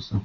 discussão.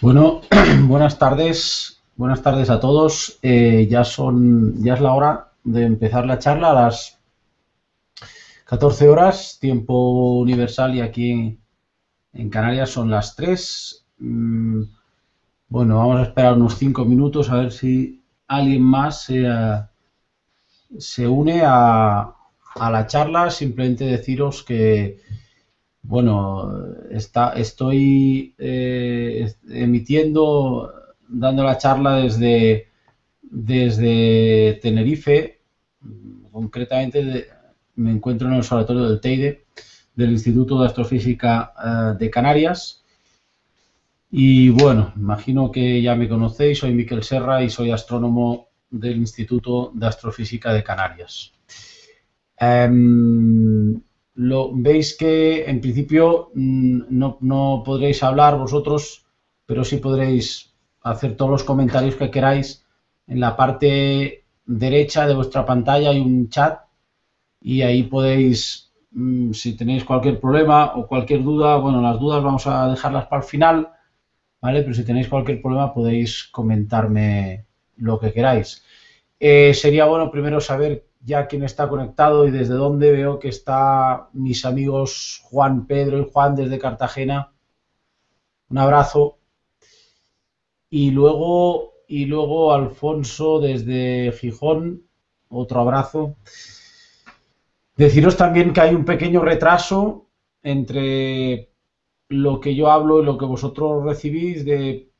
Bueno, buenas tardes, buenas tardes a todos. Eh, ya son, ya es la hora de empezar la charla a las 14 horas, tiempo universal, y aquí en Canarias son las 3. Mm, bueno, vamos a esperar unos 5 minutos a ver si alguien más se, se une a, a la charla. Simplemente deciros que bueno, está, estoy eh, emitiendo, dando la charla desde, desde Tenerife, concretamente me encuentro en el observatorio del Teide, del Instituto de Astrofísica eh, de Canarias. Y bueno, imagino que ya me conocéis, soy Miquel Serra y soy astrónomo del Instituto de Astrofísica de Canarias. Em, lo, veis que en principio mm, no, podréis hablar vosotros, pero sí podréis hacer todos los comentarios que queráis. En la parte derecha de vuestra pantalla hay un chat y ahí podéis, mm, si tenéis cualquier problema o cualquier duda, bueno, las dudas vamos a dejarlas para el final, ¿vale? Pero si tenéis cualquier problema podéis comentarme lo que queráis. Eh, sería bueno primero saber ya quién está conectado y desde dónde veo que está mis amigos Juan, Pedro y Juan desde Cartagena. Un abrazo. Y luego, y luego Alfonso desde Gijón. Otro abrazo. Deciros también que hay un pequeño retraso entre lo que yo hablo y lo que vosotros recibís de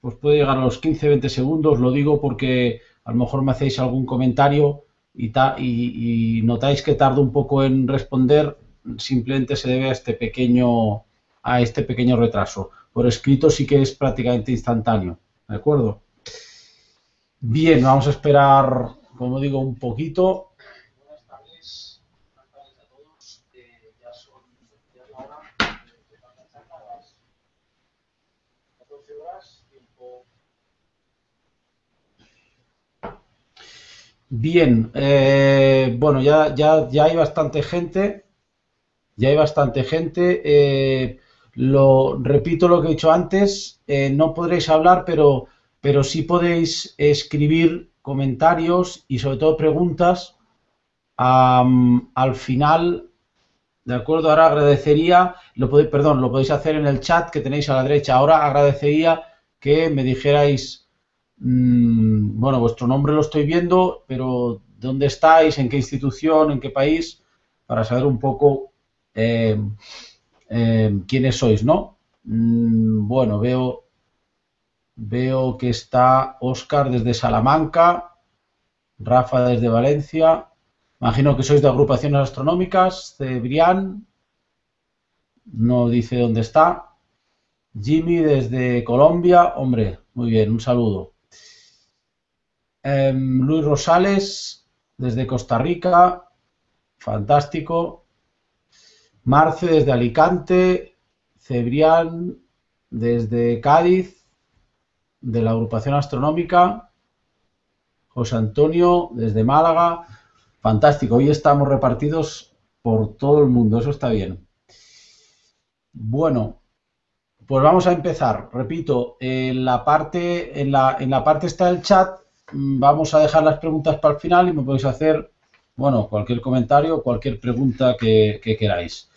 pues puede llegar a los 15-20 segundos, lo digo porque a lo mejor me hacéis algún comentario y, notáis que tardo un poco en responder, simplemente se debe a este pequeño, a este pequeño retraso. Por escrito sí que es prácticamente instantáneo, ¿de acuerdo? Bien, vamos a esperar, como digo, un poquito. Buenas tardes, buenas tardes a todos. Eh, ya son ya la hora de empezar a las 14 horas, tiempo Bien, eh, bueno, ya, ya, ya hay bastante gente, ya hay bastante gente. Eh, lo, repito lo que he dicho antes, eh, no podréis hablar, pero, pero sí podéis escribir comentarios y sobre todo preguntas al final. De acuerdo, ahora agradecería, lo podéis, perdón, lo podéis hacer en el chat que tenéis a la derecha. Ahora agradecería que me dijerais mm, bueno, vuestro nombre lo estoy viendo, pero ¿dónde estáis? ¿En qué institución? ¿En qué país? Para saber un poco eh, eh, quiénes sois, ¿no? Mm, bueno, veo, veo que está Oscar desde Salamanca, Rafa desde Valencia, imagino que sois de agrupaciones astronómicas, Cebrián, no dice dónde está, Jimmy desde Colombia, hombre, muy bien, un saludo. Em, Luis Rosales desde Costa Rica, fantástico. Marce desde Alicante, Cebrián desde Cádiz, de la agrupación astronómica, José Antonio desde Málaga, fantástico, hoy estamos repartidos por todo el mundo, eso está bien. Bueno, pues vamos a empezar. Repito, en la parte, en la, en la parte está el chat. Mm, vamos a dejar las preguntas para el final y me podéis hacer, bueno, cualquier comentario, cualquier pregunta que, queráis.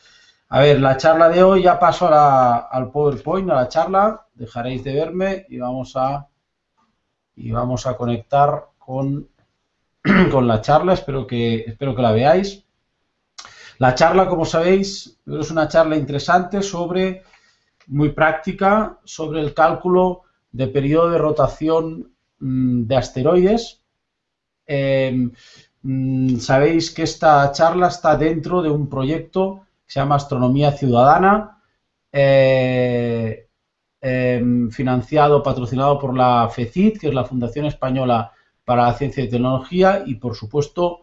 A ver, la charla de hoy ya paso al PowerPoint, a la charla. Dejaréis de verme y vamos a y vamos a conectar con, con la charla. Espero que espero que la veáis. La charla, como sabéis, es una charla interesante sobre muy práctica sobre el cálculo de periodo de rotación de asteroides. Em, mm, sabéis que esta charla está dentro de un proyecto que se llama Astronomía Ciudadana, eh, em, financiado, patrocinado por la FECIT, que es la Fundación Española para la Ciencia y Tecnología, y por supuesto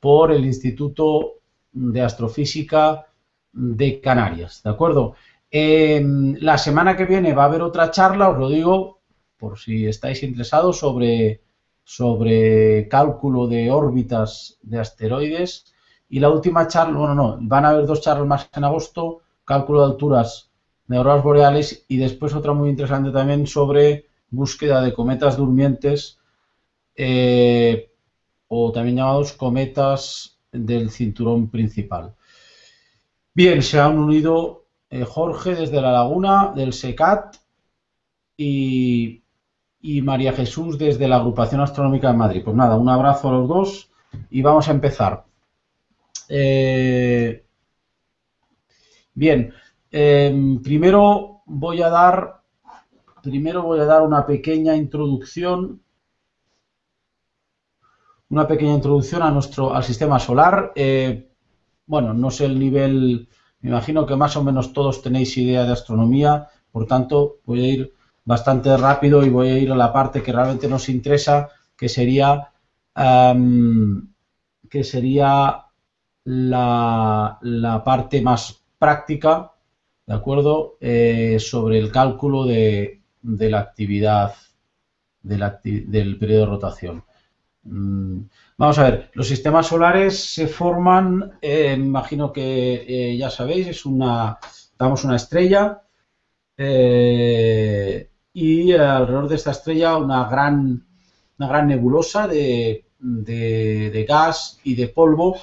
por el Instituto de Astrofísica de Canarias. ¿De acuerdo? La semana que viene va a haber otra charla, os lo digo, por si estáis interesados, sobre, sobre cálculo de órbitas de asteroides. Y la última charla, bueno, no, van a haber dos charlas más en agosto, cálculo de alturas de auroras boreales y después otra muy interesante también sobre búsqueda de cometas durmientes eh, o también llamados cometas del cinturón principal. Bien, se han unido eh, Jorge desde La Laguna, del SECAT, y, María Jesús desde la Agrupación Astronómica de Madrid. Pues nada, un abrazo a los dos y vamos a empezar. Eh, bien, em, primero voy a dar primero voy a dar una pequeña introducción una pequeña introducción a nuestro al sistema solar. Eh, bueno, no sé el nivel me imagino que más o menos todos tenéis idea de astronomía, por tanto voy a ir bastante rápido y voy a ir a la parte que realmente nos interesa, que sería, que sería la, parte más práctica, ¿de acuerdo? Eh, sobre el cálculo de, la actividad del periodo de rotación. Mm, vamos a ver, los sistemas solares se forman, eh, imagino que eh, ya sabéis, es una, damos una estrella eh, y alrededor de esta estrella una gran, una gran nebulosa de, gas y de polvo.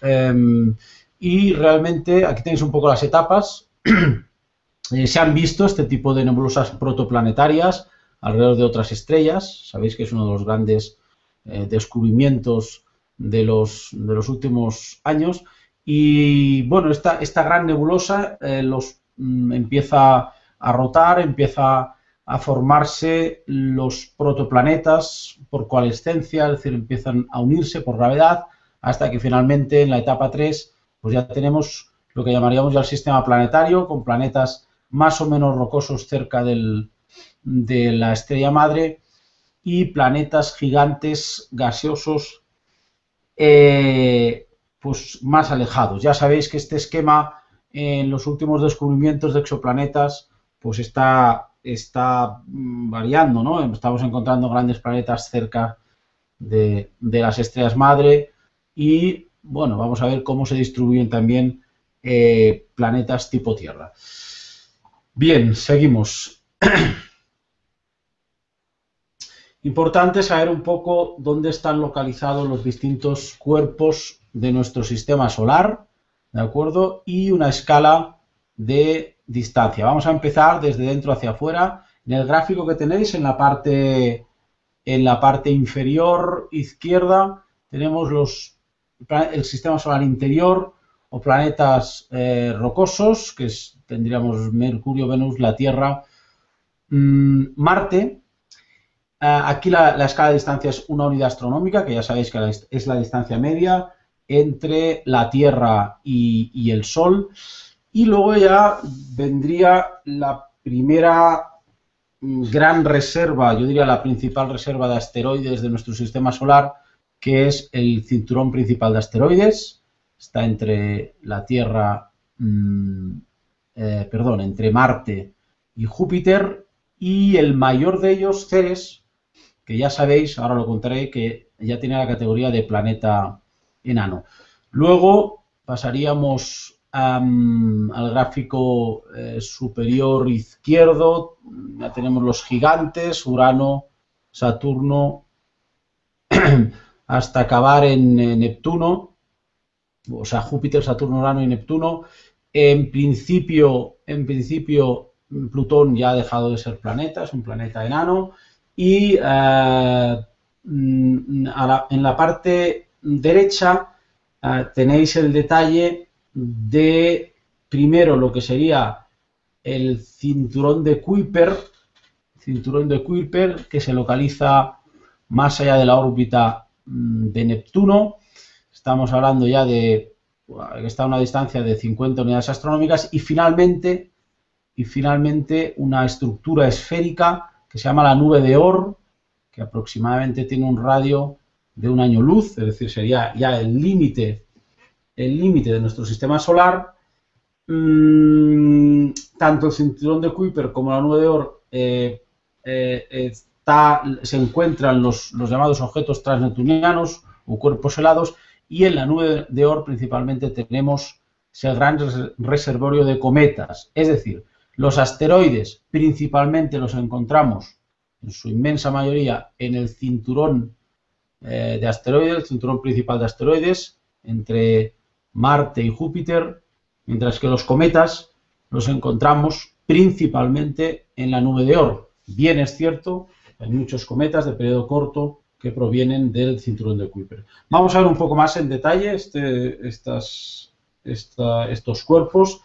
Em, y realmente aquí tenéis un poco las etapas. se han visto este tipo de nebulosas protoplanetarias alrededor de otras estrellas. Sabéis que es uno de los grandes eh, descubrimientos de los, de los últimos años. Y bueno, esta, esta gran nebulosa eh, los mm, empieza a rotar, empieza a formarse los protoplanetas por coalescencia, es decir, empiezan a unirse por gravedad, hasta que finalmente en la etapa 3 pues ya tenemos lo que llamaríamos ya el sistema planetario, con planetas más o menos rocosos cerca del, de la estrella madre y planetas gigantes gaseosos eh, pues más alejados. Ya sabéis que este esquema en los últimos descubrimientos de exoplanetas pues está, está mm, variando, ¿no? Estamos encontrando grandes planetas cerca de, las estrellas madre y bueno, vamos a ver cómo se distribuyen también eh, planetas tipo Tierra. Bien, seguimos. Importante saber un poco dónde están localizados los distintos cuerpos de nuestro sistema solar, ¿de acuerdo? Y una escala de distancia. Vamos a empezar desde dentro hacia afuera. En el gráfico que tenéis en la parte, En la parte inferior izquierda tenemos los, el sistema solar interior o planetas eh, rocosos, que tendríamos Mercurio, Venus, la Tierra, mm, Marte. Ah, aquí la, escala de distancia es una unidad astronómica, que ya sabéis que es la distancia media entre la Tierra y el Sol. Y luego ya vendría la primera mm, gran reserva, yo diría la principal reserva de asteroides de nuestro sistema solar, que es el cinturón principal de asteroides. Está entre la Tierra, mm, eh, perdón, entre Marte y Júpiter. Y el mayor de ellos, Ceres, que ya sabéis, ahora lo contaré, que ya tiene la categoría de planeta enano. Luego pasaríamos al gráfico eh, superior izquierdo ya tenemos los gigantes, Urano, Saturno, hasta acabar en, Neptuno, o sea, Júpiter, Saturno, Urano y Neptuno. En principio, en principio, Plutón ya ha dejado de ser planeta, es un planeta enano. Y eh, mm, en la parte derecha eh, tenéis el detalle de primero lo que sería el cinturón de Kuiper, cinturón de Kuiper que se localiza más allá de la órbita mm, de Neptuno. Estamos hablando ya de que está a una distancia de 50 unidades astronómicas y finalmente y finalmente una estructura esférica que se llama la nube de Oort, que aproximadamente tiene un radio de un año luz, es decir, sería ya el límite el límite de nuestro sistema solar, mm, tanto el cinturón de Kuiper como la nube de Oort eh, eh, se encuentran los, llamados objetos transneptunianos o cuerpos helados y en la nube de Oort principalmente tenemos ese gran reservorio de cometas, es decir, los asteroides principalmente los encontramos en su inmensa mayoría en el cinturón eh, de asteroides, el cinturón principal de asteroides, entre Marte y Júpiter, mientras que los cometas los encontramos principalmente en la nube de Oort. Bien es cierto, hay muchos cometas de periodo corto que provienen del cinturón de Kuiper. Vamos a ver un poco más en detalle este, estas, estos cuerpos.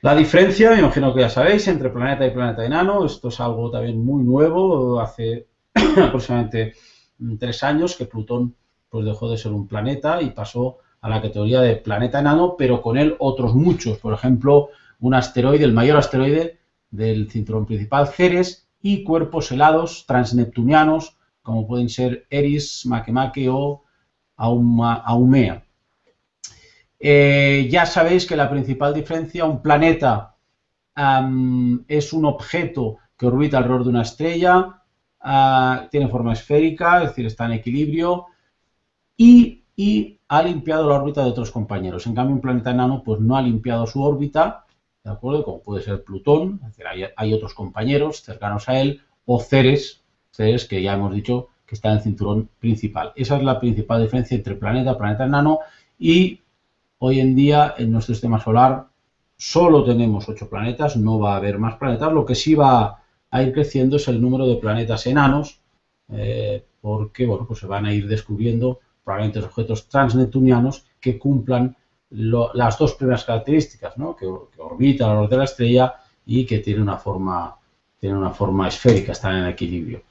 La diferencia, me imagino que ya sabéis, entre planeta y planeta enano, esto es algo también muy nuevo, hace aproximadamente tres años que Plutón pues, dejó de ser un planeta y pasó a la categoría de planeta enano, pero con él otros muchos. Por ejemplo, un asteroide, el mayor asteroide del cinturón principal, Ceres, y cuerpos helados transneptunianos, como pueden ser Eris, Makemake o Aumea. Eh, ya sabéis que la principal diferencia, un planeta es un objeto que orbita alrededor de una estrella, ah, tiene forma esférica, es decir, está en equilibrio, y y ha limpiado la órbita de otros compañeros. En cambio, un planeta enano pues no ha limpiado su órbita, ¿de acuerdo? Como puede ser Plutón, es decir, hay, otros compañeros cercanos a él, o Ceres, Ceres que ya hemos dicho que está en el cinturón principal. Esa es la principal diferencia entre planeta, planeta enano y hoy en día en nuestro sistema solar solo tenemos ocho planetas, no va a haber más planetas, lo que sí va a ir creciendo es el número de planetas enanos, eh, porque bueno, pues se van a ir descubriendo probablemente objetos transneptunianos que cumplan las dos primeras características, ¿no? que, orbita alrededor de la estrella y que tiene una forma, una forma esférica, están en equilibrio.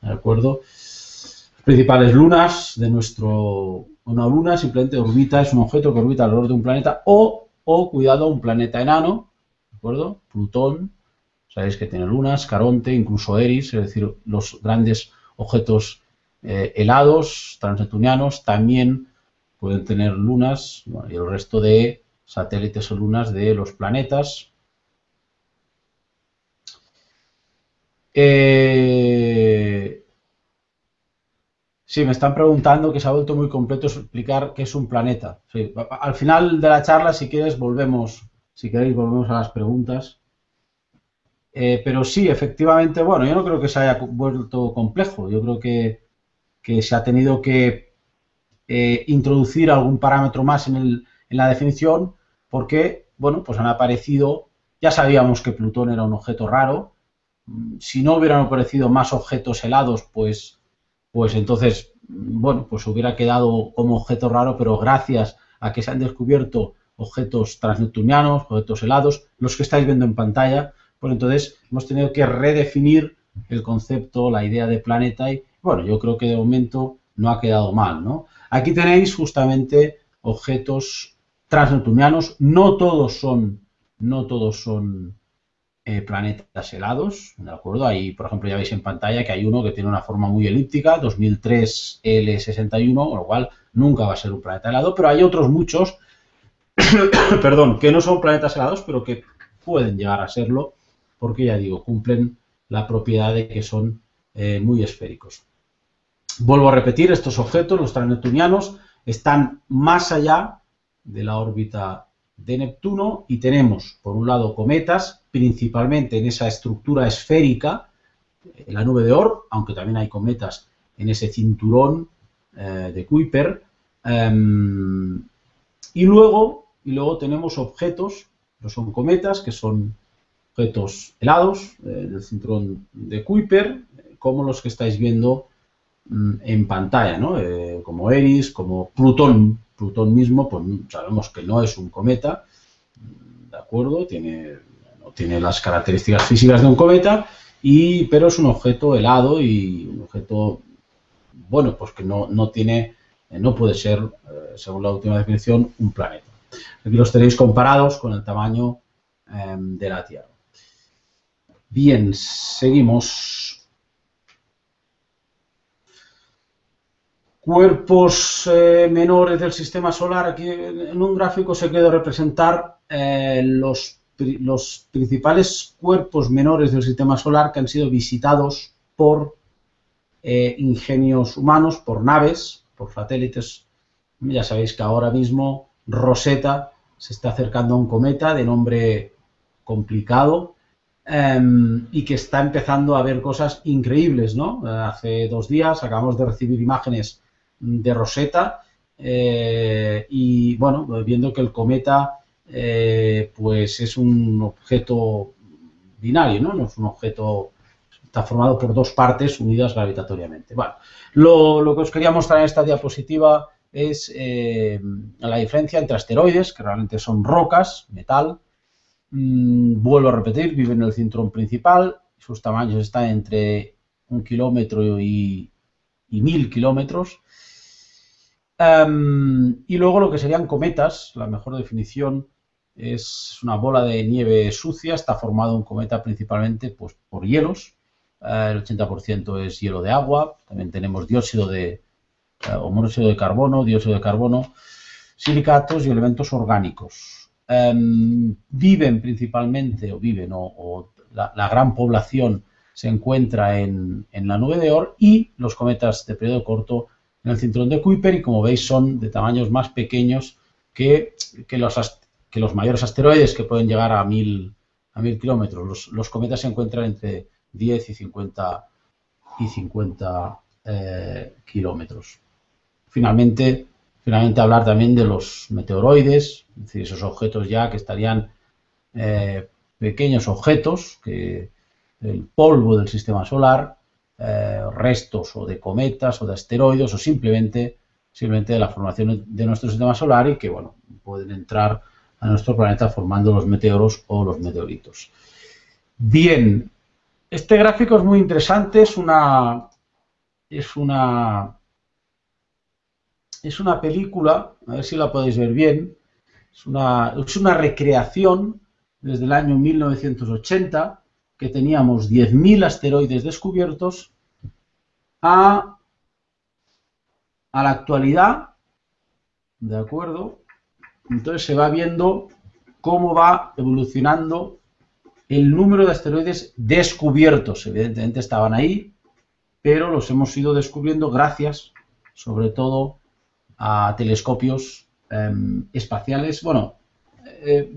¿De acuerdo? Las principales lunas de nuestro... Una luna simplemente orbita, es un objeto que orbita alrededor de un planeta o, o cuidado, un planeta enano, ¿de acuerdo? Plutón, sabéis que tiene lunas, Caronte, incluso Eris, es decir, los grandes objetos eh, helados transneptunianos también pueden tener lunas y el resto de satélites o lunas de los planetas. Eh, sí, me están preguntando que se ha vuelto muy completo explicar qué es un planeta. al final de la charla, si quieres, volvemos, si queréis, volvemos a las preguntas. Eh, pero sí, efectivamente, bueno, yo no creo que se haya vuelto complejo. Yo creo que que se ha tenido que eh, introducir algún parámetro más en, la definición porque, bueno, pues han aparecido, ya sabíamos que Plutón era un objeto raro, si no hubieran aparecido más objetos helados, pues, pues entonces, bueno, pues hubiera quedado como objeto raro, pero gracias a que se han descubierto objetos transneptunianos, objetos helados, los que estáis viendo en pantalla, pues entonces hemos tenido que redefinir el concepto, la idea de planeta y, bueno, yo creo que de momento no ha quedado mal, ¿no? Aquí tenéis justamente objetos transneptunianos, no todos son, no todos son eh, planetas helados, ¿de acuerdo? Ahí, por ejemplo, ya veis en pantalla que hay uno que tiene una forma muy elíptica, 2003 L61, con lo cual nunca va a ser un planeta helado, pero hay otros muchos, perdón, que no son planetas helados, pero que pueden llegar a serlo, porque ya digo, cumplen la propiedad de que son eh, muy esféricos. Vuelvo a repetir, estos objetos, los transneptunianos, están más allá de la órbita de Neptuno y tenemos, por un lado, cometas, principalmente en esa estructura esférica, en la nube de Oort, aunque también hay cometas en ese cinturón eh, de Kuiper. Em, y, luego, y luego tenemos objetos, no son cometas, que son objetos helados eh, del cinturón de Kuiper, como los que estáis viendo en pantalla, ¿no? Eh, como Eris, como Plutón, Plutón mismo, pues sabemos que no es un cometa, ¿de acuerdo? Tiene, no tiene las características físicas de un cometa, y, pero es un objeto helado y un objeto, bueno, pues que no, tiene, no puede ser, eh, según la última definición, un planeta. Aquí los tenéis comparados con el tamaño em, de la Tierra. Bien, seguimos. Cuerpos eh, menores del sistema solar. Aquí en un gráfico se quiere representar eh, los, los, principales cuerpos menores del sistema solar que han sido visitados por eh, ingenios humanos, por naves, por satélites. Ya sabéis que ahora mismo Rosetta se está acercando a un cometa de nombre complicado em, y que está empezando a ver cosas increíbles, ¿no? hace dos días acabamos de recibir imágenes de Rosetta eh, y bueno, viendo que el cometa eh, pues es un objeto binario, ¿no? No es un objeto, está formado por dos partes unidas gravitatoriamente. Bueno, lo, que os quería mostrar en esta diapositiva es eh, la diferencia entre asteroides, que realmente son rocas, metal, mm, vuelvo a repetir, viven en el cinturón principal, sus tamaños están entre un kilómetro y, y mil kilómetros, Em, y luego lo que serían cometas, la mejor definición es una bola de nieve sucia, está formado un cometa principalmente pues, por hielos, eh, el 80% es hielo de agua, también tenemos dióxido de, eh, o monóxido de carbono, dióxido de carbono, silicatos y elementos orgánicos. Em, viven principalmente, o viven, o, la, gran población se encuentra en, en la nube de Oort y los cometas de periodo corto en el cinturón de Kuiper y como veis son de tamaños más pequeños que, los, que los mayores asteroides que pueden llegar a mil, a mil kilómetros. Los, cometas se encuentran entre 10 y 50, y 50 eh, kilómetros. Finalmente, finalmente hablar también de los meteoroides, es decir, esos objetos ya que estarían eh, pequeños objetos, que el polvo del sistema solar, eh, restos o de cometas o de asteroides o simplemente, simplemente de la formación de nuestro sistema solar y que bueno, pueden entrar a nuestro planeta formando los meteoros o los meteoritos. Bien, este gráfico es muy interesante, es una, es una, es una película, a ver si la podéis ver bien, es una, es una recreación desde el año 1980 que teníamos 10.000 asteroides descubiertos a, la actualidad, ¿de acuerdo? Entonces se va viendo cómo va evolucionando el número de asteroides descubiertos. Evidentemente estaban ahí, pero los hemos ido descubriendo gracias, sobre todo, a telescopios em, espaciales, bueno, eh,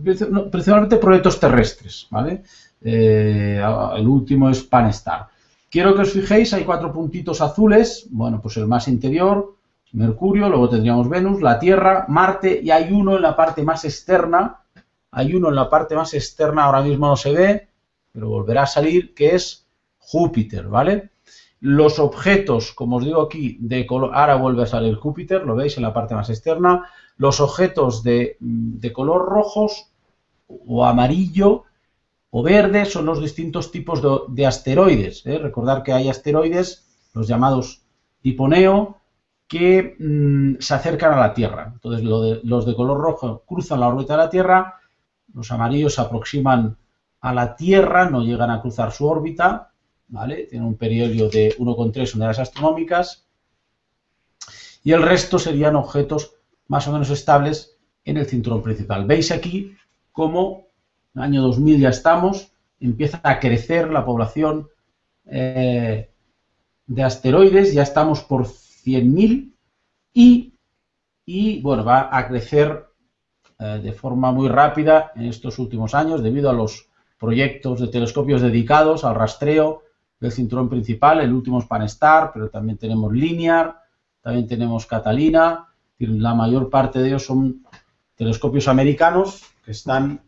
principalmente proyectos terrestres, ¿vale? Eh, el último es Panestar. Quiero que os fijéis, hay cuatro puntitos azules, bueno, pues el más interior, Mercurio, luego tendríamos Venus, la Tierra, Marte y hay uno en la parte más externa, hay uno en la parte más externa, ahora mismo no se ve, pero volverá a salir, que es Júpiter, ¿vale? Los objetos, como os digo aquí, de color, ahora vuelve a salir Júpiter, lo veis en la parte más externa, los objetos de, color rojos o amarillo o verde son los distintos tipos de, asteroides. ¿eh? Recordar que hay asteroides, los llamados tipo Neo, que mm, se acercan a la Tierra. Entonces, los de color rojo cruzan la órbita de la Tierra, los amarillos se aproximan a la Tierra, no llegan a cruzar su órbita, ¿vale? Tienen un periodo de 1,3 unidades astronómicas. Y el resto serían objetos más o menos estables en el cinturón principal. Veis aquí cómo año 2000 ya estamos, empieza a crecer la población eh, de asteroides, ya estamos por 100.000 y, y, bueno, va a crecer eh, de forma muy rápida en estos últimos años debido a los proyectos de telescopios dedicados al rastreo del cinturón principal, el último es Panestar, pero también tenemos Linear, también tenemos Catalina, la mayor parte de ellos son telescopios americanos que están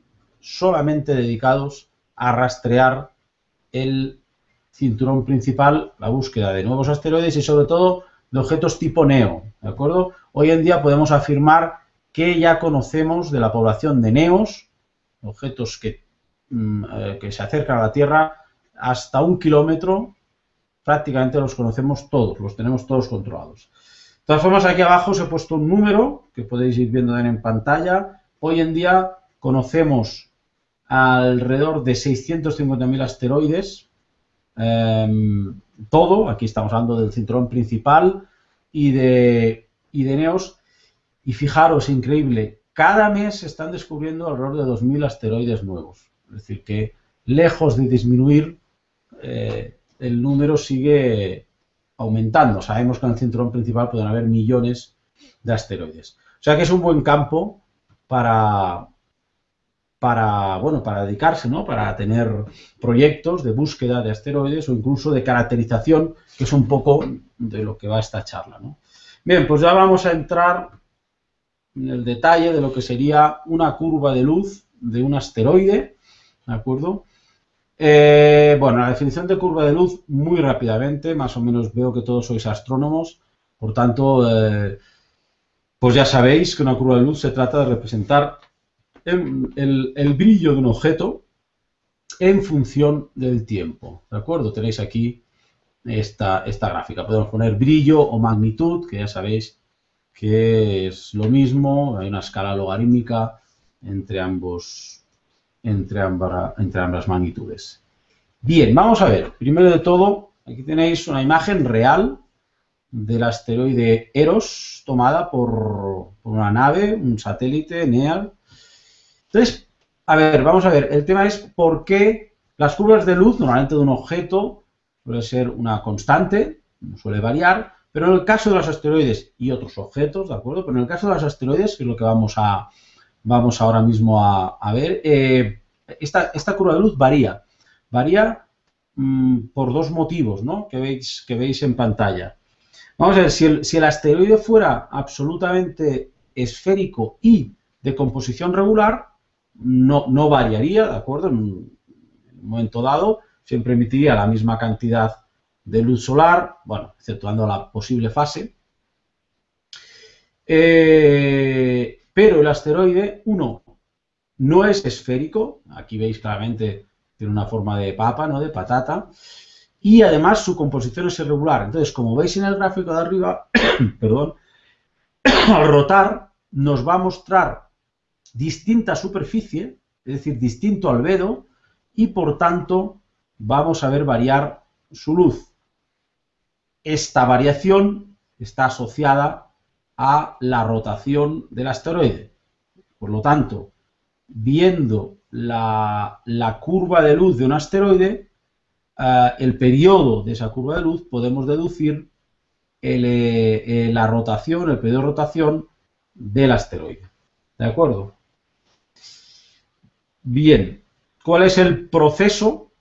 solamente dedicados a rastrear el cinturón principal, la búsqueda de nuevos asteroides y sobre todo de objetos tipo NEO, ¿de acuerdo? Hoy en día podemos afirmar que ya conocemos de la población de NEOS, objetos que, mm, eh, que se acercan a la Tierra hasta un kilómetro, prácticamente los conocemos todos, los tenemos todos controlados. De todas formas, aquí abajo os he puesto un número que podéis ir viendo en pantalla. Hoy en día conocemos alrededor de 650.000 asteroides, em, todo, aquí estamos hablando del cinturón principal y de, y Neos, y fijaros, increíble, cada mes se están descubriendo alrededor de 2.000 asteroides nuevos, es decir, que lejos de disminuir, eh, el número sigue aumentando. Sabemos que en el cinturón principal pueden haber millones de asteroides. O sea que es un buen campo para, para, bueno, para dedicarse, ¿no? Para tener proyectos de búsqueda de asteroides o incluso de caracterización, que es un poco de lo que va esta charla, ¿no? Bien, pues ya vamos a entrar en el detalle de lo que sería una curva de luz de un asteroide, ¿de acuerdo? Eh, bueno, la definición de curva de luz, muy rápidamente, más o menos veo que todos sois astrónomos, por tanto, eh, pues ya sabéis que una curva de luz se trata de representar el, brillo de un objeto en función del tiempo, ¿de acuerdo? Tenéis aquí esta, esta gráfica. Podemos poner brillo o magnitud, que ya sabéis que es lo mismo, hay una escala logarítmica entre ambos entre, entre ambas magnitudes. Bien, vamos a ver. Primero de todo, aquí tenéis una imagen real del asteroide Eros tomada por, una nave, un satélite, NEAR. Entonces, a ver, vamos a ver. El tema es por qué las curvas de luz, normalmente de un objeto, suele ser una constante, suele variar, pero en el caso de los asteroides y otros objetos, ¿de acuerdo? Pero en el caso de los asteroides, que es lo que vamos a, vamos ahora mismo a, ver, eh, esta, curva de luz varía. Varía mm, por dos motivos ¿no? que, veis, que veis en pantalla. Vamos a ver, si el, si el asteroide fuera absolutamente esférico y de composición regular, no, variaría, ¿de acuerdo? En un, momento dado, siempre emitiría la misma cantidad de luz solar, bueno, exceptuando la posible fase. Eh, pero el asteroide, uno, no es esférico, aquí veis claramente tiene una forma de papa, ¿no? de patata, y además su composición es irregular. Entonces, como veis en el gráfico de arriba, perdón, al rotar nos va a mostrar distinta superficie, es decir, distinto albedo, y por tanto vamos a ver variar su luz. Esta variación está asociada a la rotación del asteroide. Por lo tanto, viendo la, curva de luz de un asteroide, eh, el periodo de esa curva de luz, podemos deducir eh, eh, la rotación, el periodo de rotación del asteroide. ¿De acuerdo? Bien, ¿cuál es el proceso?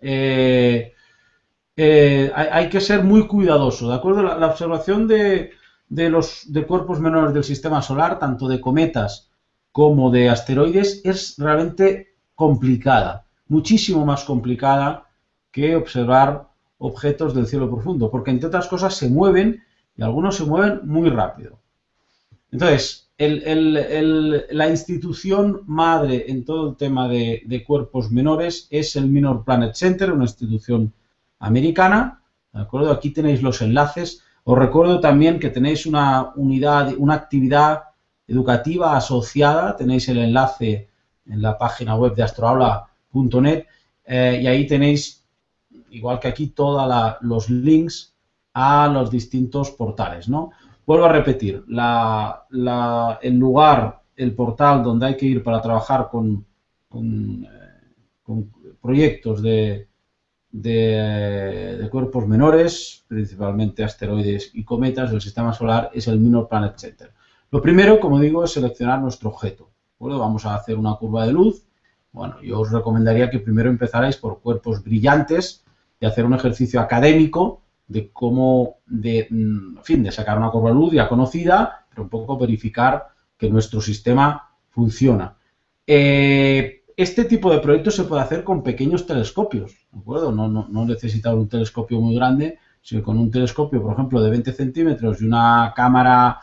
hay, que ser muy cuidadoso, ¿de acuerdo? la observación de, de los de cuerpos menores del sistema solar, tanto de cometas como de asteroides, es realmente complicada. muchísimo más complicada que observar objetos del cielo profundo, porque entre otras cosas se mueven y algunos se mueven muy rápido. Entonces, la institución madre en todo el tema de, cuerpos menores es el Minor Planet Center, una institución americana. ¿De acuerdo? Aquí tenéis los enlaces. Os recuerdo también que tenéis una unidad, una actividad educativa asociada. Tenéis el enlace en la página web de astroaula.net eh, y ahí tenéis, igual que aquí, todos los links a los distintos portales, ¿no? Vuelvo a repetir, el lugar, el portal donde hay que ir para trabajar con, eh, proyectos de, de, cuerpos menores, principalmente asteroides y cometas del sistema solar, es el Minor Planet Center. Lo primero, como digo, es seleccionar nuestro objeto. Vamos a hacer una curva de luz. Bueno, yo os recomendaría que primero empezarais por cuerpos brillantes y hacer un ejercicio académico de cómo, de, mm, en fin, de sacar una curva de luz ya conocida, pero un poco verificar que nuestro sistema funciona. Eh, este tipo de proyectos se puede hacer con pequeños telescopios, ¿de acuerdo? No, no, no necesita un telescopio muy grande, sino con un telescopio, por ejemplo, de 20 centímetros y una cámara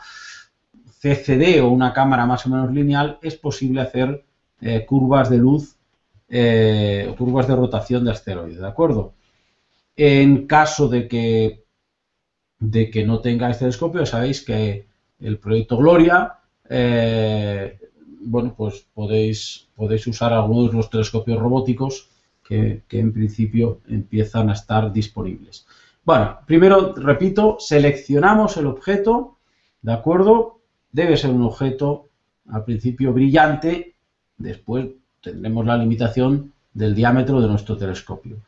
CCD o una cámara más o menos lineal, es posible hacer eh, curvas de luz eh, curvas de rotación de asteroides, ¿de acuerdo? En caso de que, de que no tengáis telescopio, sabéis que el proyecto Gloria, eh, bueno, pues podéis, podéis usar algunos de los telescopios robóticos que, que en principio empiezan a estar disponibles. Bueno, primero, repito, seleccionamos el objeto, ¿de acuerdo? Debe ser un objeto al principio brillante, después tendremos la limitación del diámetro de nuestro telescopio.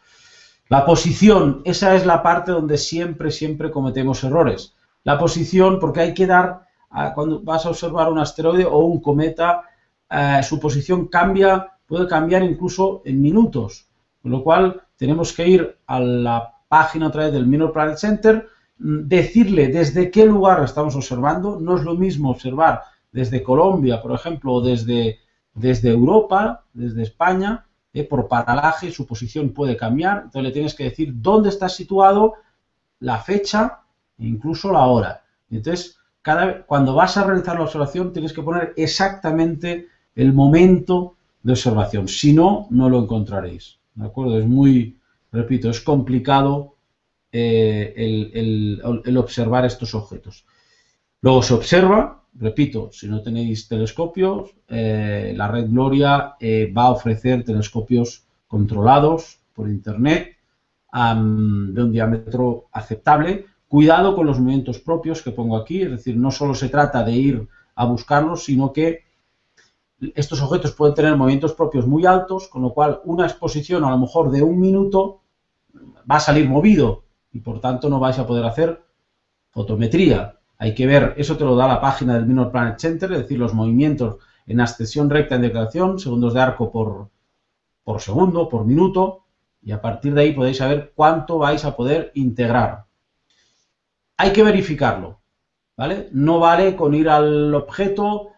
La posición, esa es la parte donde siempre, siempre cometemos errores. La posición, porque hay que dar, cuando vas a observar un asteroide o un cometa, eh, su posición cambia, puede cambiar incluso en minutos. Con lo cual, tenemos que ir a la página otra vez del Minor Planet Center, mm, decirle desde qué lugar estamos observando. No es lo mismo observar desde Colombia, por ejemplo, o desde, desde Europa, desde España, ¿eh? por paralaje su posición puede cambiar, entonces le tienes que decir dónde está situado, la fecha e incluso la hora. Entonces, cada, cuando vas a realizar la observación tienes que poner exactamente el momento de observación, si no, no lo encontraréis. ¿De acuerdo? Es muy, repito, es complicado eh, el observar estos objetos. Luego se observa, repito, si no tenéis telescopios, eh, la red Gloria eh, va a ofrecer telescopios controlados por Internet de un diámetro aceptable. Cuidado con los movimientos propios que pongo aquí, es decir, no solo se trata de ir a buscarlos, sino que estos objetos pueden tener movimientos propios muy altos, con lo cual una exposición a lo mejor de un minuto va a salir movido y por tanto no vais a poder hacer fotometría hay que ver, eso te lo da la página del Minor Planet Center, es decir, los movimientos en ascensión recta en declaración, segundos de arco por, por segundo, por minuto, y a partir de ahí podéis saber cuánto vais a poder integrar. Hay que verificarlo, ¿vale? No vale con ir al objeto,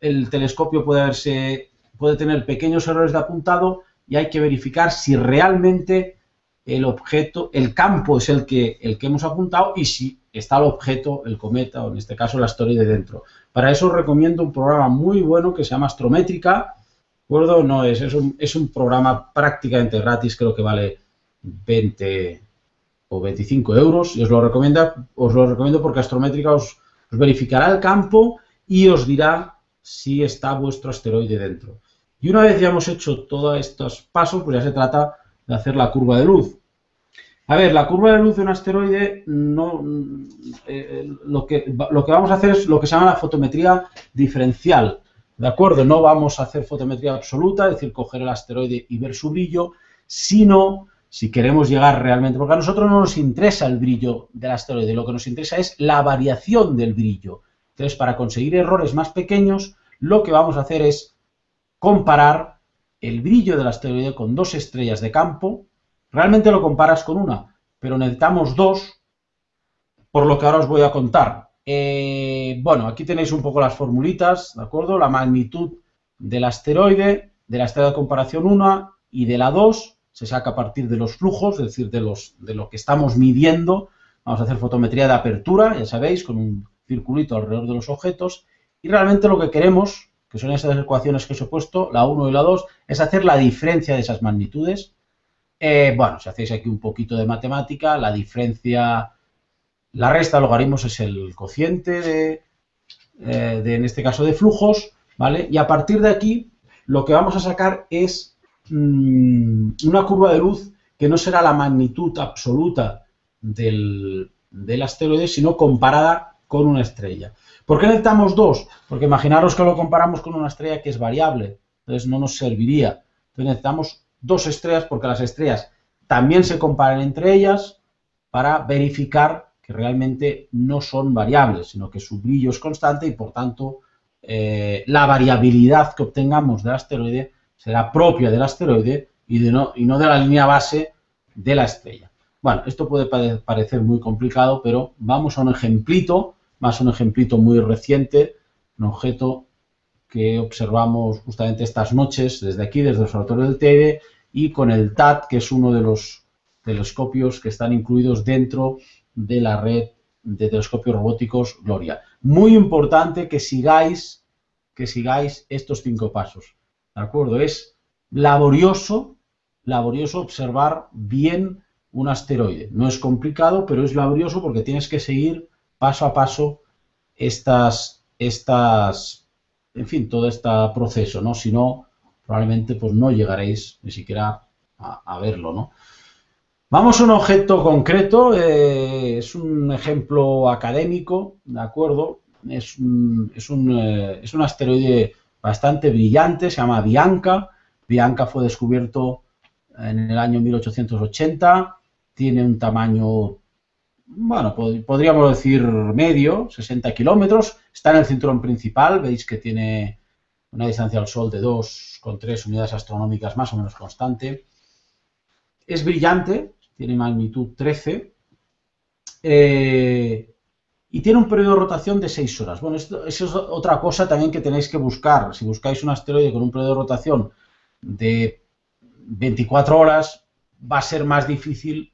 el telescopio puede, verse, puede tener pequeños errores de apuntado y hay que verificar si realmente el objeto, el campo es el que, el que hemos apuntado y si está el objeto, el cometa o en este caso la asteroide dentro. Para eso os recomiendo un programa muy bueno que se llama Astrométrica. ¿De No es, es un, es un programa prácticamente gratis, creo que vale 20 o 25 euros y os lo, recomiendo, os lo recomiendo porque Astrométrica os, os verificará el campo y os dirá si está vuestro asteroide dentro. Y una vez ya hemos hecho todos estos pasos, pues ya se trata de hacer la curva de luz. A ver, la curva de luz de un asteroide, no, eh, lo, que, lo que vamos a hacer es lo que se llama la fotometría diferencial. ¿De acuerdo? No vamos a hacer fotometría absoluta, es decir, coger el asteroide y ver su brillo, sino si queremos llegar realmente, porque a nosotros no nos interesa el brillo del asteroide, lo que nos interesa es la variación del brillo. Entonces, para conseguir errores más pequeños, lo que vamos a hacer es comparar el brillo del asteroide con dos estrellas de campo, Realmente lo comparas con una, pero necesitamos dos, por lo que ahora os voy a contar. Eh, bueno, aquí tenéis un poco las formulitas, ¿de acuerdo? La magnitud del asteroide, de la estrella de comparación 1 y de la 2 se saca a partir de los flujos, es decir, de, los, de lo que estamos midiendo. Vamos a hacer fotometría de apertura, ya sabéis, con un circulito alrededor de los objetos. Y realmente lo que queremos, que son esas ecuaciones que os he puesto, la 1 y la 2, es hacer la diferencia de esas magnitudes. Eh, bueno, si hacéis aquí un poquito de matemática, la diferencia, la resta de logaritmos es el cociente de, eh, de, en este caso, de flujos, ¿vale? Y a partir de aquí, lo que vamos a sacar es Mm, una curva de luz que no será la magnitud absoluta del, asteroide, sino comparada con una estrella. ¿Por qué necesitamos dos? Porque imaginaros que lo comparamos con una estrella que es variable, entonces no nos serviría. Entonces necesitamos dos estrellas porque las estrellas también se comparan entre ellas para verificar que realmente no son variables, sino que su brillo es constante y por tanto eh, la variabilidad que obtengamos del asteroide será propia del asteroide y, de no, y no de la línea base de la estrella. Bueno, esto puede parecer muy complicado, pero vamos a un ejemplito, más un ejemplito muy reciente, un objeto que observamos justamente estas noches desde aquí, desde el observatorio del Teide, y con el TAT, que es uno de los telescopios que están incluidos dentro de la red de telescopios robóticos Gloria. Muy importante que sigáis, que sigáis estos cinco pasos. ¿De acuerdo? Es laborioso, laborioso observar bien un asteroide. No es complicado, pero es laborioso porque tienes que seguir paso a paso estas, estas, en fin, todo este proceso, ¿no? Si no, probablemente pues no llegaréis ni siquiera a, verlo, ¿no? Vamos a un objeto concreto, eh, es un ejemplo académico, ¿de acuerdo? Es es un, eh, es un asteroide bastante brillante, se llama Bianca. Bianca fue descubierto en el año 1880, tiene un tamaño, bueno, podríamos decir medio, 60 kilómetros, está en el cinturón principal, veis que tiene una distancia al Sol de 2,3 unidades astronómicas más o menos constante. Es brillante, tiene magnitud 13. Eh, y tiene un periodo de rotación de 6 horas. Bueno, esto, eso es otra cosa también que tenéis que buscar. Si buscáis un asteroide con un periodo de rotación de 24 horas, va a ser más difícil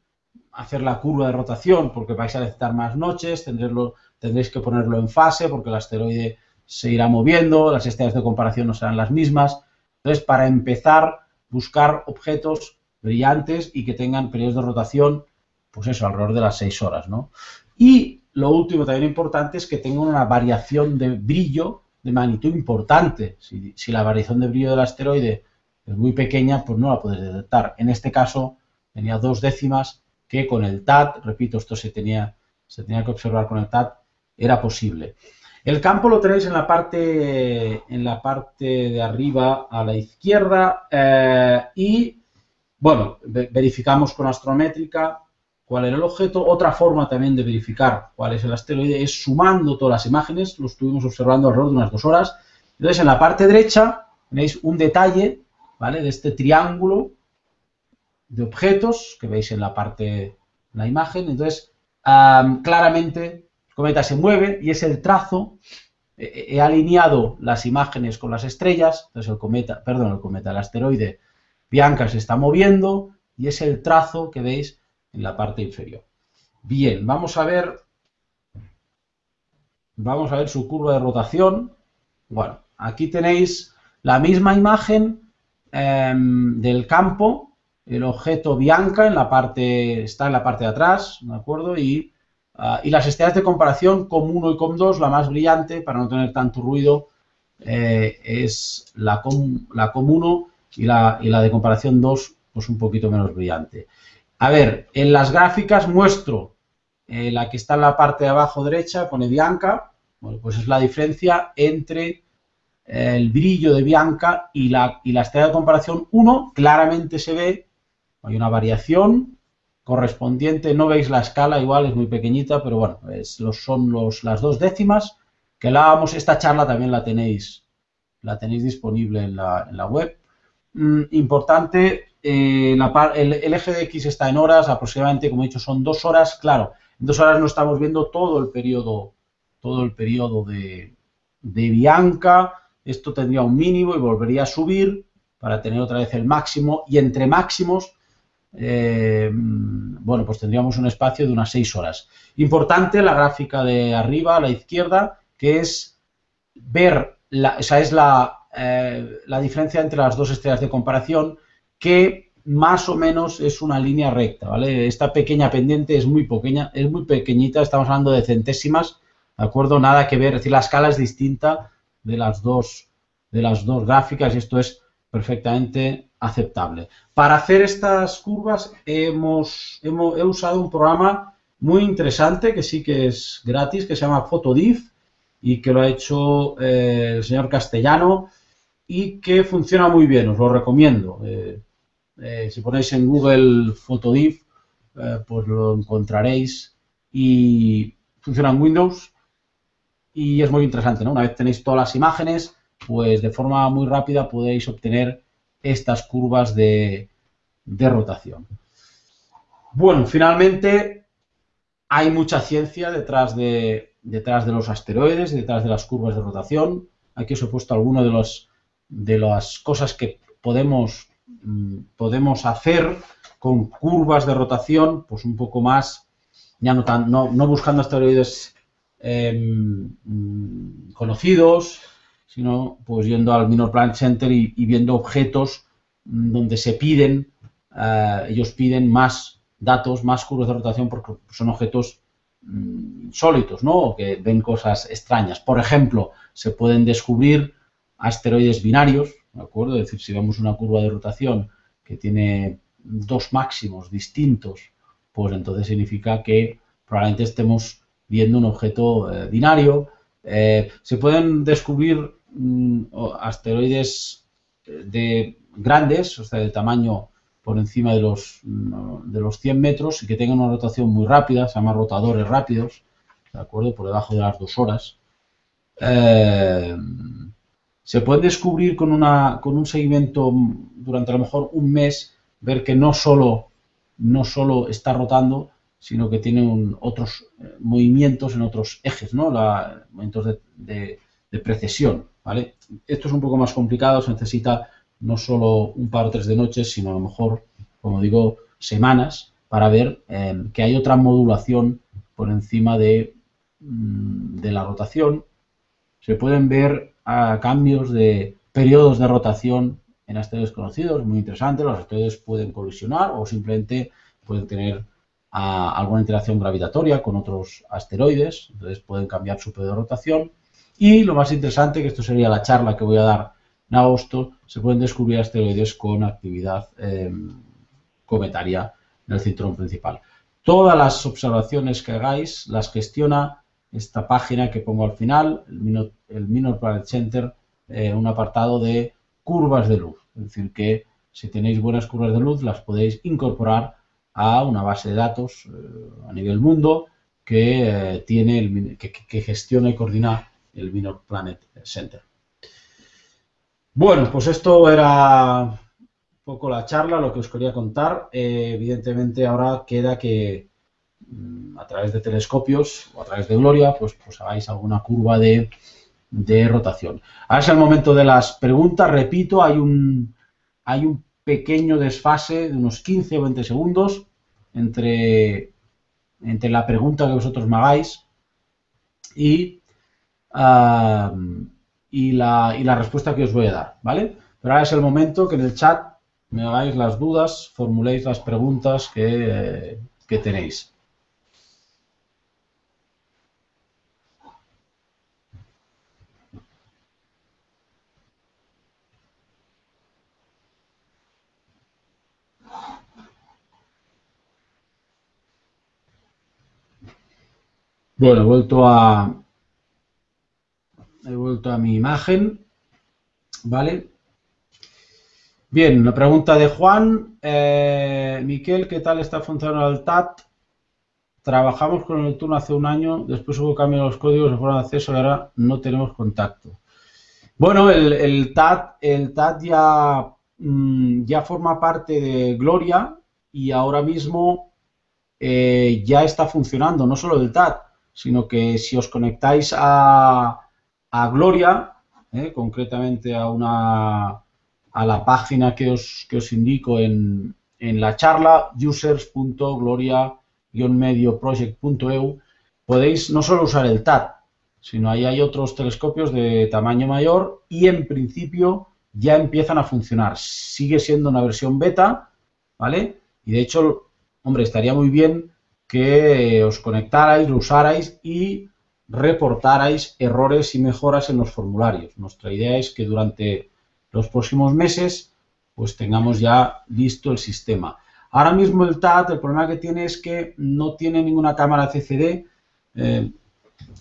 hacer la curva de rotación porque vais a necesitar más noches, tendréis que ponerlo en fase porque el asteroide se irá moviendo, las estrellas de comparación no serán las mismas. Entonces, para empezar, buscar objetos brillantes y que tengan periodos de rotación, pues eso, alrededor de las 6 horas, ¿no? Y lo último también importante es que tenga una variación de brillo de magnitud importante. Si, la variación de brillo del asteroide es muy pequeña, pues no la puedes detectar. En este caso tenía dos décimas que con el TAT, repito, esto se tenía, se tenía que observar con el TAT, era posible. El campo lo tenéis en la parte, en la parte de arriba a la izquierda eh, y, bueno, verificamos con astrométrica cuál era el objeto. Otra forma también de verificar cuál es el asteroide es sumando todas las imágenes, lo estuvimos observando alrededor de unas dos horas. Entonces, en la parte derecha tenéis un detalle, ¿vale? De este triángulo de objetos que veis en la parte, la imagen. Entonces, claramente cometa se mueve y es el trazo. He alineado las imágenes con las estrellas, entonces el cometa, perdón, el cometa, el asteroide Bianca se está moviendo y es el trazo que veis en la parte inferior. Bien, vamos a ver, vamos a ver su curva de rotación. Bueno, aquí tenéis la misma imagen em, del campo, el objeto Bianca en la parte, está en la parte de atrás, ¿de acuerdo? Y, ah, y las estrellas de comparación COM1 y COM2, la más brillante, para no tener tanto ruido, eh, es la, COM, la COM1 y la, y la de comparación 2, pues un poquito menos brillante. A ver, en las gráficas muestro eh, la que está en la parte de abajo derecha, pone Bianca, bueno, pues es la diferencia entre eh, el brillo de Bianca y la, y la estrella de comparación 1, claramente se ve, hay una variación correspondiente, no veis la escala, igual es muy pequeñita, pero bueno, son los, las dos décimas, que la vamos, esta charla también la tenéis, la tenéis disponible en la, en la web. Mm, importante, eh, el, eje de X está en horas, aproximadamente, como he dicho, son dos horas. Claro, en dos horas no estamos viendo todo el periodo, todo el periodo de, Bianca. Esto tendría un mínimo y volvería a subir. para tener otra vez el máximo y entre máximos, eh, bueno, pues tendríamos un espacio de unas 6 horas. Importante la gráfica de arriba a la izquierda, que es ver, la, esa es la, eh, la diferencia entre las dos estrellas de comparación, que más o menos es una línea recta, ¿vale? Esta pequeña pendiente es muy pequeña, es muy pequeñita, estamos hablando de centésimas, ¿de acuerdo? Nada que ver, es decir, la escala es distinta de las dos, de las dos gráficas y esto es perfectamente aceptable. Para hacer estas curvas hemos, hemos, he usado un programa muy interesante que sí que es gratis, que se llama Photodiff y que lo ha hecho eh, el señor Castellano y que funciona muy bien, os lo recomiendo. Eh, eh, si ponéis en Google Photodiff, pues lo encontraréis y funciona en Windows y es muy interesante. Una vez tenéis todas las imágenes, pues de forma muy rápida podéis obtener estas curvas de, rotación. Bueno, finalmente hay mucha ciencia detrás de, detrás de los asteroides, detrás de las curvas de rotación. Aquí os he puesto algunas de, de las cosas que podemos, mm, podemos hacer con curvas de rotación, pues un poco más, ya no, tan, no, no buscando asteroides em, mm, conocidos, sino pues yendo al Minor Planet Center y, viendo objetos donde se piden, eh, ellos piden más datos, más curvas de rotación porque son objetos mm, insólitos, ¿no? O que ven cosas extrañas. Por ejemplo, se pueden descubrir asteroides binarios, ¿de acuerdo? Es decir, si vemos una curva de rotación que tiene dos máximos distintos, pues entonces significa que probablemente estemos viendo un objeto eh, binario. Eh, se pueden descubrir Mm, asteroides eh, de grandes, o sea, de tamaño por encima de los, mm, de los 100 metros y que tengan una rotación muy rápida, se llaman rotadores rápidos, ¿de acuerdo? Por debajo de las dos horas. Eh, se puede descubrir con, una, con un seguimiento durante a lo mejor un mes, ver que no solo, no solo está rotando, sino que tiene otros eh, movimientos en otros ejes, ¿no? La, movimientos de precesión. ¿vale? Esto es un poco más complicado, se necesita no solo un par o tres de noches, sino a lo mejor, como digo, semanas para ver eh, que hay otra modulación por encima de, mm, de la rotación. Se pueden ver cambios de periodos de rotación en asteroides conocidos, muy interesante. Los asteroides pueden colisionar o simplemente pueden tener alguna interacción gravitatoria con otros asteroides, entonces pueden cambiar su periodo de rotación. Y lo más interesante, que esto sería la charla que voy a dar en agosto, se pueden descubrir asteroides con actividad em, cometaria en el cinturón principal. Todas las observaciones que hagáis las gestiona esta página que pongo al final, el Minor, Planet Center, eh, un apartado de curvas de luz. Es decir, que si tenéis buenas curvas de luz, las podéis incorporar a una base de datos eh, a nivel mundo que, eh, tiene que gestiona y coordina el Minor Planet Center. Bueno, pues esto era un poco la charla, lo que os quería contar. Eh, evidentemente ahora queda que mm, a través de telescopios o a través de Gloria, pues, pues hagáis alguna curva de, rotación. Ahora es el momento de las preguntas. Repito, hay un, hay un pequeño desfase de unos 15 o 20 segundos entre, entre la pregunta que vosotros me hagáis y y, la, y la respuesta que os voy a dar, ¿vale? Pero ahora es el momento que en el chat me hagáis las dudas, formuléis las preguntas que, que tenéis. Bueno, vuelto a, vuelto a mi imagen, ¿vale? Bien, la pregunta de Juan. Eh, Miquel, ¿qué tal está funcionando el TAT? Trabajamos con el turno hace un año, después hubo cambio en los códigos, fueron de acceso y ahora no tenemos contacto. Bueno, el, TAT, el TAT ya, mm, ya forma parte de Gloria y ahora mismo eh, ya está funcionando, no solo el TAT, sino que si os conectáis a, a Gloria, eh, concretamente a una, a la página que os, que os indico en, en la charla, users.gloria-medioproject.eu, podéis no solo usar el TAT, sino ahí hay otros telescopios de tamaño mayor y en principio ya empiezan a funcionar. Sigue siendo una versión beta, ¿vale? Y de hecho, hombre, estaría muy bien que os conectarais, lo usarais y reportarais errores y mejoras en los formularios. Nuestra idea es que durante los próximos meses pues tengamos ya listo el sistema. Ahora mismo el TAT, el problema que tiene es que no tiene ninguna cámara CCD. Eh,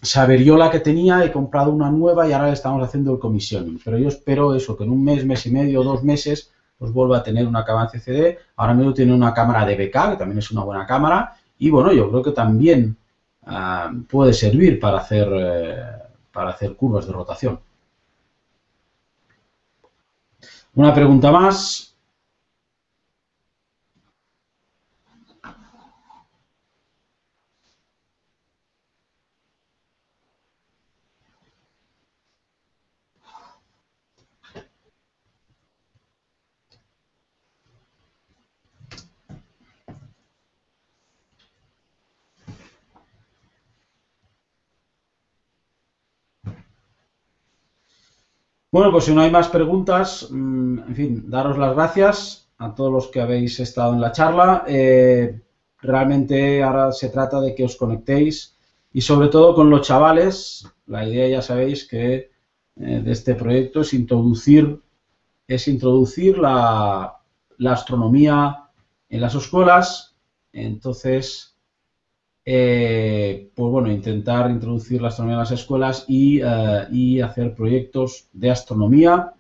se averió la que tenía, he comprado una nueva y ahora le estamos haciendo el comisión. Pero yo espero eso, que en un mes, mes y medio, dos meses, pues vuelva a tener una cámara CCD. Ahora mismo tiene una cámara de BK, que también es una buena cámara. Y bueno, yo creo que también ah, puede servir para hacer, eh, para hacer curvas de rotación. Una pregunta más. Bueno, pues si no hay más preguntas, mm, en fin, daros las gracias a todos los que habéis estado en la charla. Eh, realmente ahora se trata de que os conectéis y sobre todo con los chavales. La idea ya sabéis que eh, de este proyecto es introducir, es introducir la, la astronomía en las escuelas. Entonces, eh, pues bueno, intentar introducir la astronomía en las escuelas y, eh, hacer proyectos de astronomía.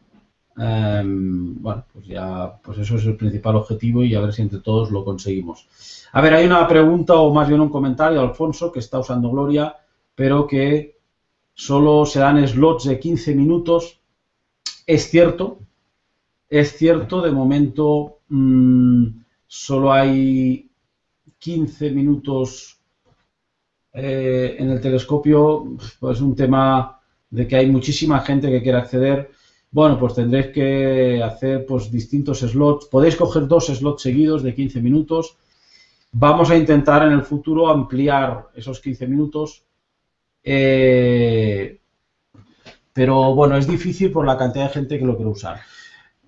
Em, bueno, pues ya, pues eso es el principal objetivo y a ver si entre todos lo conseguimos. A ver, hay una pregunta o más bien un comentario Alfonso que está usando Gloria, pero que solo se dan slots de 15 minutos. Es cierto, es cierto, de momento mm, solo hay 15 minutos eh, en el telescopio, pues un tema de que hay muchísima gente que quiere acceder. Bueno, pues tendréis que hacer pues distintos slots. Podéis coger dos slots seguidos de 15 minutos. Vamos a intentar en el futuro ampliar esos 15 minutos. Eh, pero bueno, es difícil por la cantidad de gente que lo quiere usar.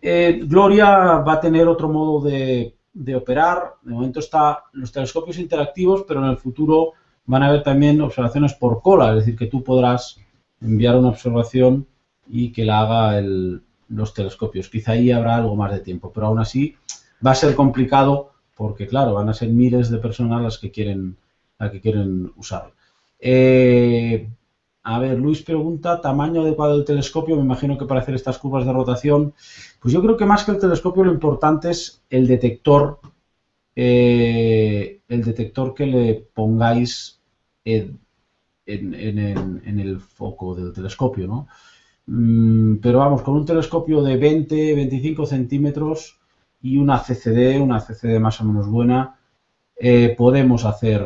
Eh, Gloria va a tener otro modo de, de operar. De momento está los telescopios interactivos, pero en el futuro van a haber también observaciones por cola, es decir, que tú podrás enviar una observación y que la haga los telescopios. Quizá ahí habrá algo más de tiempo, pero aún así va a ser complicado porque, claro, van a ser miles de personas las que quieren, las que quieren usarlo. Eh, a ver, Luis pregunta, tamaño adecuado del telescopio, me imagino que para hacer estas curvas de rotación, pues yo creo que más que el telescopio lo importante es el detector eh, el detector que le pongáis en, el foco del telescopio, ¿no? Mm, pero vamos, con un telescopio de 20, 25 centímetros y una CCD, una CCD más o menos buena, eh, podemos hacer,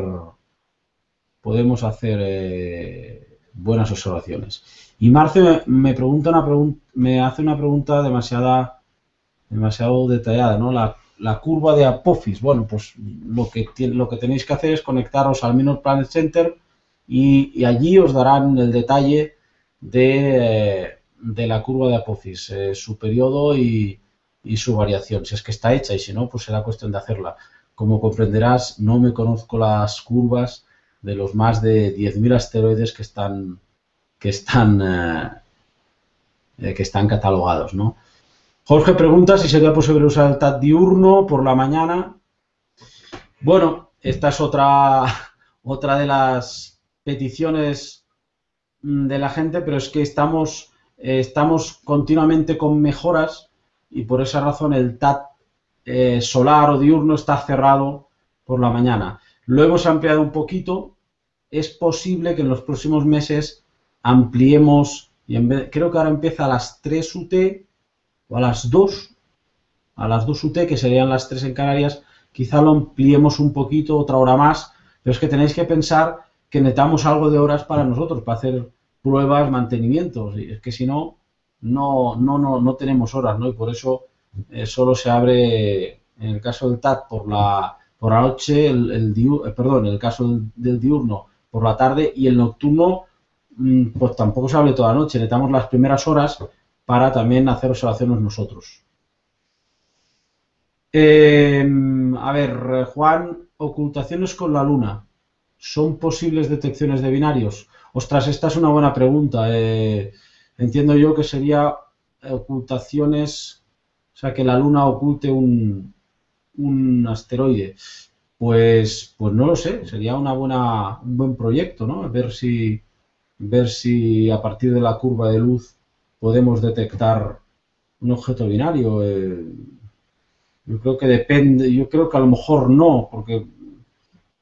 podemos hacer eh, buenas observaciones. Y Marce me, pregunta una me hace una pregunta demasiada, demasiado detallada, ¿no? La curva de Apophis. Bueno, pues lo que, lo que tenéis que hacer es conectaros al Minor Planet Center y, allí os darán el detalle de, la curva de Apophis, eh, su periodo y, su variación, si es que está hecha y si no, pues será cuestión de hacerla. Como comprenderás, no me conozco las curvas de los más de 10.000 asteroides que están, que están, eh, eh, que están catalogados, ¿no? Jorge pregunta si sería posible usar el TAT diurno por la mañana. Bueno, esta es otra, otra de las peticiones mm, de la gente, pero es que estamos, eh, estamos continuamente con mejoras y por esa razón el TAT eh, solar o diurno está cerrado por la mañana. Lo hemos ampliado un poquito. Es posible que en los próximos meses ampliemos, y en vez, creo que ahora empieza a las 3 UT o a las 2, a las 2 UT, que serían las 3 en Canarias, quizá lo ampliemos un poquito, otra hora más, pero es que tenéis que pensar que necesitamos algo de horas para nosotros, para hacer pruebas, mantenimientos, y es que si no, no, no, no, no tenemos horas, ¿no? Y por eso eh, solo se abre, en el caso del TAT, por la, por la noche, el, el perdón, en el caso del diurno, por la tarde y el nocturno Mm, pues tampoco se hable toda la noche. Necesitamos las primeras horas para también hacer observaciones nosotros. Em, a ver, Juan, ocultaciones con la luna. ¿Son posibles detecciones de binarios? Ostras, esta es una buena pregunta. Eh, entiendo yo que sería ocultaciones, o sea, que la luna oculte un, un asteroide. Pues, pues no lo sé, sería una buena, un buen proyecto, ¿no? Ver si, ver si a partir de la curva de luz podemos detectar un objeto binario. Eh, yo creo que depende, yo creo que a lo mejor no, porque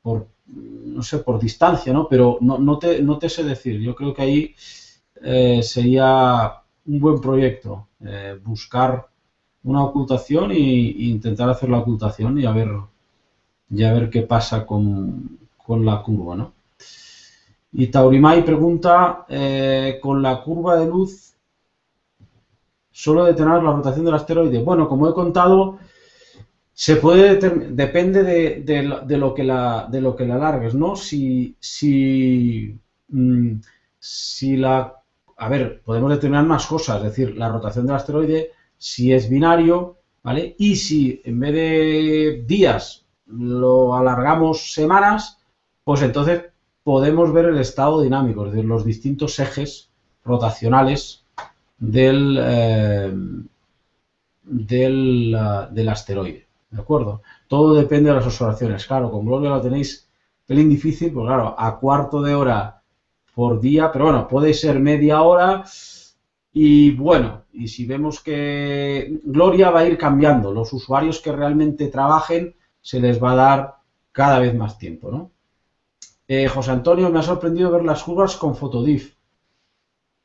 por, no sé, por distancia, ¿no? Pero no, no, te, no te sé decir. Yo creo que ahí eh, sería un buen proyecto, eh, buscar una ocultación e, intentar hacer la ocultación y a ver, y a ver qué pasa con, con la curva, ¿no? Y Taurimai pregunta, con la curva de luz, ¿solo detener la rotación del asteroide? Bueno, como he contado, se puede depende de, lo que la, de lo que la alargues, ¿no? Si, si, mm, si la... A ver, podemos determinar más cosas, es decir, la rotación del asteroide, si es binario, ¿vale? Y si en vez de días lo alargamos semanas, pues entonces podemos ver el estado dinámico, es decir, los distintos ejes rotacionales del, eh, del, eh, del, asteroide. ¿De acuerdo? Todo depende de las observaciones. Claro, con Gloria lo tenéis pelín difícil, pues claro, a cuarto de hora por día, pero bueno, puede ser media hora. Y bueno, y si vemos que Gloria va a ir cambiando, los usuarios que realmente trabajen se les va a dar cada vez más tiempo, ¿no? Eh, José Antonio, me ha sorprendido ver las curvas con Fotodif.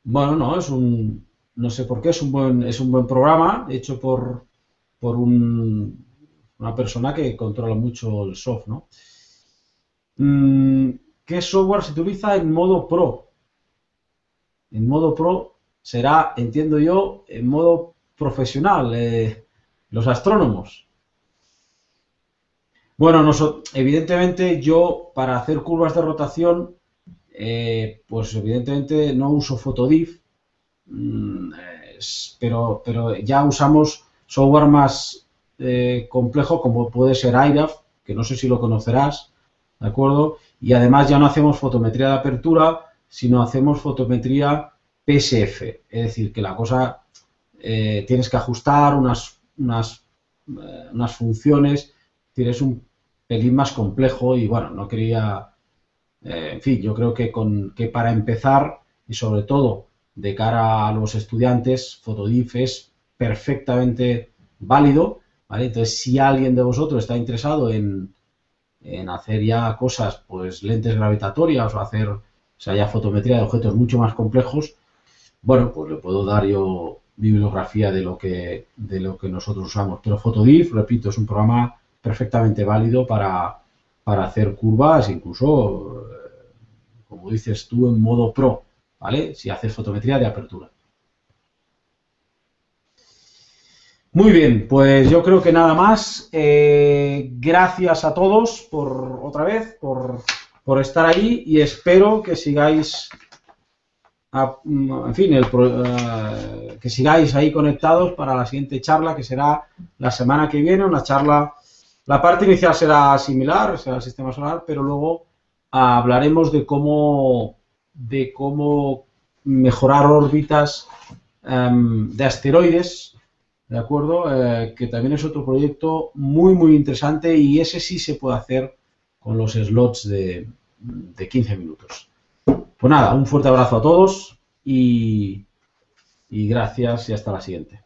Bueno, no, es un, no sé por qué, es un buen, es un buen programa hecho por, por una persona que controla mucho el soft, ¿no? Mm, ¿Qué software se utiliza en modo Pro? En modo Pro será, entiendo yo, en modo profesional, eh, los astrónomos. Bueno, evidentemente yo para hacer curvas de rotación, eh, pues evidentemente no uso Photodiff, mm, pero, pero ya usamos software más eh, complejo como puede ser IRAF, que no sé si lo conocerás, ¿de acuerdo? Y además ya no hacemos fotometría de apertura, sino hacemos fotometría PSF, es decir, que la cosa eh, tienes que ajustar unas, unas, unas funciones, es un pelín más complejo y bueno, no quería, eh, en fin, yo creo que, con, que para empezar y sobre todo de cara a los estudiantes, Fotodif es perfectamente válido, ¿vale? Entonces, si alguien de vosotros está interesado en, en hacer ya cosas, pues lentes gravitatorias o hacer, o sea, ya fotometría de objetos mucho más complejos, bueno, pues le puedo dar yo bibliografía de lo que, de lo que nosotros usamos. Pero Fotodif, repito, es un programa perfectamente válido para, hacer curvas, incluso, eh, como dices tú, en modo pro, ¿vale? Si haces fotometría de apertura. Muy bien, pues yo creo que nada más. Eh, gracias a todos por otra vez, por, por estar ahí y espero que sigáis en fin, eh, que sigáis ahí conectados para la siguiente charla que será la semana que viene, una charla la parte inicial será similar, será el sistema solar, pero luego hablaremos de cómo, de cómo mejorar órbitas em, de asteroides, ¿de acuerdo? Eh, que también es otro proyecto muy, muy interesante y ese sí se puede hacer con los slots de, de 15 minutos. Pues nada, un fuerte abrazo a todos y, y gracias y hasta la siguiente.